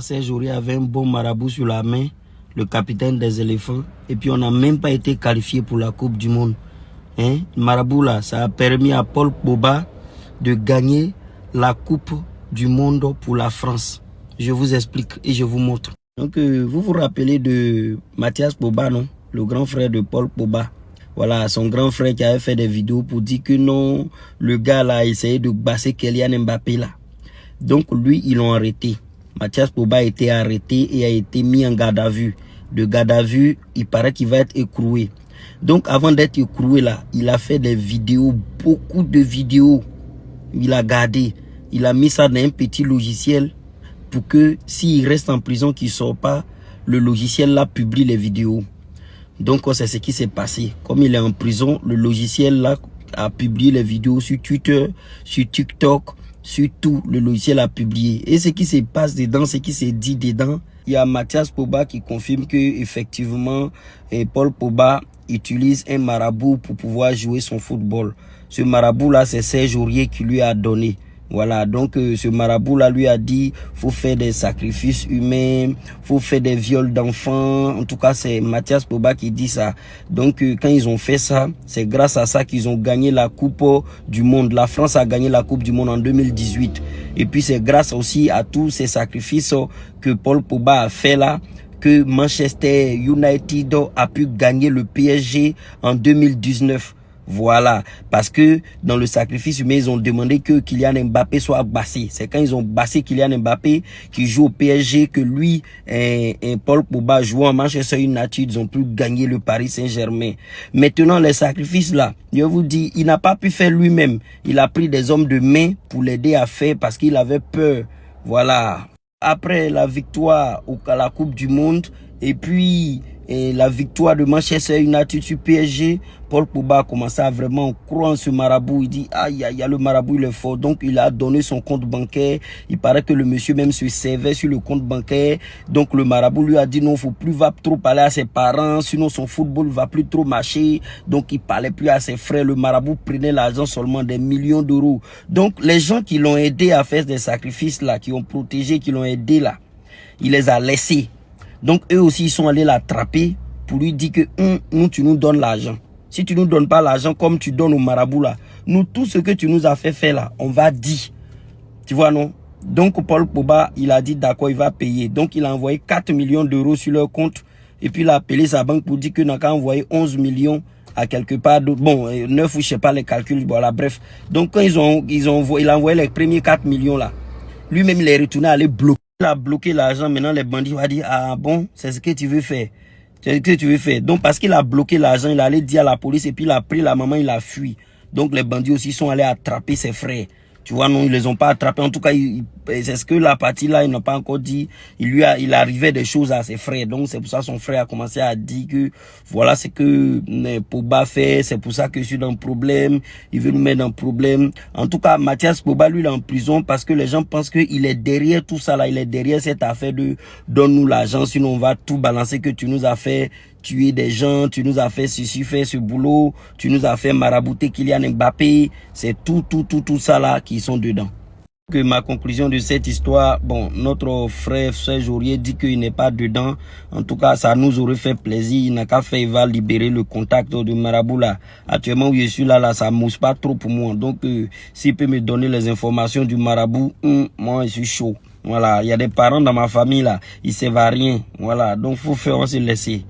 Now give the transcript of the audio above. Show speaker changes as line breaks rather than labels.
Serge Aurier avait un bon marabout sur la main, le capitaine des éléphants. Et puis on n'a même pas été qualifié pour la Coupe du Monde. Hein? Marabout là, ça a permis à Paul Boba de gagner la Coupe du Monde pour la France. Je vous explique et je vous montre. Donc euh, vous vous rappelez de Mathias Boba, non? Le grand frère de Paul Boba. Voilà, son grand frère qui avait fait des vidéos pour dire que non, le gars là a essayé de basser Kylian Mbappé là. Donc lui, ils l'ont arrêté. Mathias Boba a été arrêté et a été mis en garde à vue. De garde à vue, il paraît qu'il va être écroué. Donc avant d'être écroué là, il a fait des vidéos, beaucoup de vidéos. Il a gardé. Il a mis ça dans un petit logiciel pour que s'il reste en prison, qu'il ne sort pas, le logiciel là publie les vidéos. Donc c'est ce qui s'est passé. Comme il est en prison, le logiciel là a publié les vidéos sur Twitter, sur TikTok, sur tout. Le logiciel a publié. Et ce qui se passe dedans, ce qui s'est dit dedans, il y a Mathias Poba qui confirme que effectivement et Paul Poba utilise un marabout pour pouvoir jouer son football. Ce marabout là, c'est Serge Aurier qui lui a donné. Voilà, donc euh, ce marabout-là lui a dit, faut faire des sacrifices humains, faut faire des viols d'enfants. En tout cas, c'est Mathias Poba qui dit ça. Donc, euh, quand ils ont fait ça, c'est grâce à ça qu'ils ont gagné la Coupe du Monde. La France a gagné la Coupe du Monde en 2018. Et puis, c'est grâce aussi à tous ces sacrifices que Paul Poba a fait là que Manchester United a pu gagner le PSG en 2019. Voilà, parce que dans le sacrifice humain, ils ont demandé que Kylian Mbappé soit bassé. C'est quand ils ont bassé Kylian Mbappé qui joue au PSG que lui et, Paul Pogba jouent en Manchester United, ils ont pu gagner le Paris Saint-Germain. Maintenant, les sacrifices là, je vous dis, il n'a pas pu faire lui-même. Il a pris des hommes de main pour l'aider à faire parce qu'il avait peur. Voilà. Après la victoire à la Coupe du Monde et puis et la victoire de Manchester United sur PSG, Paul Pogba a commencé à vraiment croire en ce marabout. Il dit, aïe, aïe, le marabout, il est fort. Donc, il a donné son compte bancaire. Il paraît que le monsieur même se servait sur le compte bancaire. Donc, le marabout lui a dit, non, faut plus va trop parler à ses parents. Sinon, son football va plus trop marcher. Donc, il parlait plus à ses frères. Le marabout prenait l'argent seulement des millions d'euros. Donc, les gens qui l'ont aidé à faire des sacrifices là, qui ont protégé, qui l'ont aidé là, il les a laissés donc eux aussi, ils sont allés l'attraper pour lui dire que hum, nous, tu nous donnes l'argent. Si tu nous donnes pas l'argent comme tu donnes au marabout là, nous, tout ce que tu nous as fait faire là, on va dire. Tu vois, non? Donc Paul Poba, il a dit d'accord, il va payer. Donc il a envoyé 4 millions d'euros sur leur compte. Et puis il a appelé sa banque pour dire qu'il n'a qu'à envoyer 11 millions à quelque part d'autre. Bon, 9 ou je sais pas les calculs, voilà, bref. Donc quand ils ont, ils ont, il a envoyé les premiers 4 millions là. Lui-même, il est retourné à aller bloquer. Il a bloqué l'argent, maintenant les bandits vont dire, ah bon, c'est ce que tu veux faire. C'est ce que tu veux faire. Donc parce qu'il a bloqué l'argent, il allait dire à la police et puis il a pris la maman, il a fui. Donc les bandits aussi sont allés attraper ses frères. Tu vois, non, ils les ont pas attrapés. En tout cas, c'est ce que la partie là, ils n'ont pas encore dit. Il lui a, il arrivait des choses à ses frères. Donc, c'est pour ça que son frère a commencé à dire que voilà ce que euh, Poba fait. C'est pour ça que je suis dans le problème. Il veut nous mettre dans le problème. En tout cas, Mathias Poba, lui, il est en prison parce que les gens pensent qu'il est derrière tout ça là. Il est derrière cette affaire de donne-nous l'argent, sinon on va tout balancer que tu nous as fait tuer des gens, tu nous as fait ceci, fait ce boulot, tu nous as fait marabouter Kylian Mbappé, c'est tout, tout, tout, tout ça là qui sont dedans. Que ma conclusion de cette histoire, bon, notre frère Serge Aurier dit qu'il n'est pas dedans. En tout cas, ça nous aurait fait plaisir. Il n'a qu'à faire, il va libérer le contact de Marabout là. Actuellement où je suis là, là, ça mousse pas trop pour moi. Donc, euh, s'il peut me donner les informations du Marabout, hum, moi, je suis chaud. Voilà, il y a des parents dans ma famille là, ils savent rien. Voilà, donc faut faire, on se laisser.